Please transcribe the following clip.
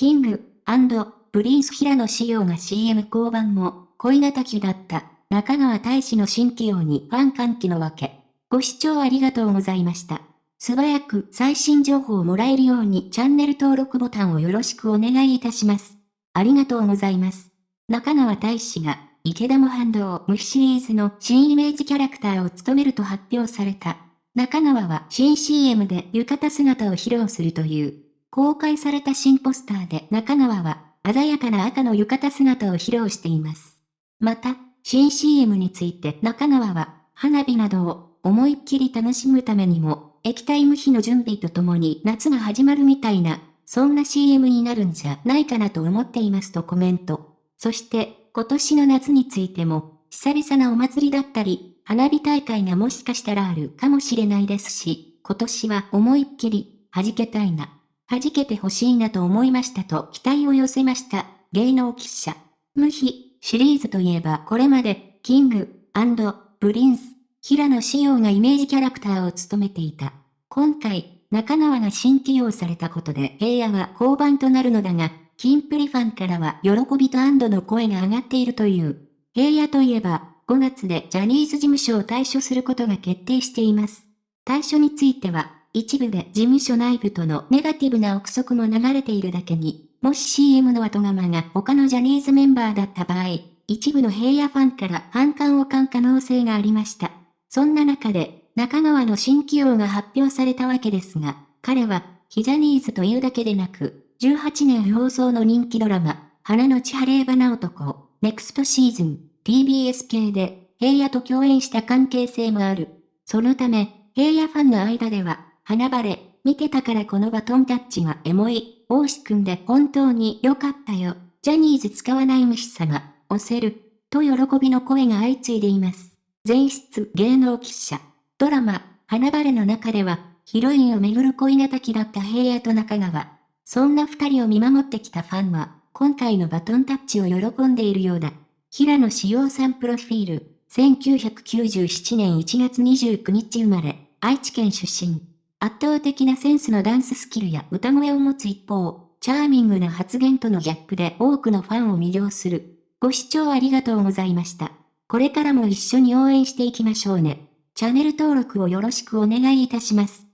キング、プリンス平野仕様が CM 降板も、恋敵だった、中川大使の新起用にファン歓喜のわけ。ご視聴ありがとうございました。素早く最新情報をもらえるようにチャンネル登録ボタンをよろしくお願いいたします。ありがとうございます。中川大使が、池田も反動無比シリーズの新イメージキャラクターを務めると発表された。中川は新 CM で浴衣姿を披露するという。公開された新ポスターで中川は鮮やかな赤の浴衣姿を披露しています。また、新 CM について中川は花火などを思いっきり楽しむためにも液体無比の準備とともに夏が始まるみたいな、そんな CM になるんじゃないかなと思っていますとコメント。そして今年の夏についても久々なお祭りだったり、花火大会がもしかしたらあるかもしれないですし、今年は思いっきり弾けたいな。弾けてほしいなと思いましたと期待を寄せました。芸能記者。ムヒシリーズといえばこれまで、 King & Prince、平野紫耀がイメージキャラクターを務めていた。今回、中川が新起用されたことで平野は降板となるのだが、キンプリファンからは喜びと安堵の声が上がっているという。平野といえば、5月でジャニーズ事務所を退所することが決定しています。退所については、一部で事務所内部とのネガティブな憶測も流れているだけに、もし CM の後釜が他のジャニーズメンバーだった場合、一部の平野ファンから反感を買う可能性がありました。そんな中で、中川の新起用が発表されたわけですが、彼は、ヒジャニーズというだけでなく、18年放送の人気ドラマ、花の千晴れ花男、ネクストシーズン、TBS 系で、平野と共演した関係性もある。そのため、平野ファンの間では、花晴れ、見てたからこのバトンタッチがエモい、大志くんで本当に良かったよ。ジャニーズ使わない虫様、押せる。と喜びの声が相次いでいます。前室芸能記者。ドラマ、花晴れの中では、ヒロインをめぐる恋敵だった平野と中川。そんな二人を見守ってきたファンは、今回のバトンタッチを喜んでいるようだ。平野志陽さんプロフィール。1997年1月29日生まれ、愛知県出身。圧倒的なセンスのダンススキルや歌声を持つ一方、チャーミングな発言とのギャップで多くのファンを魅了する。ご視聴ありがとうございました。これからも一緒に応援していきましょうね。チャンネル登録をよろしくお願いいたします。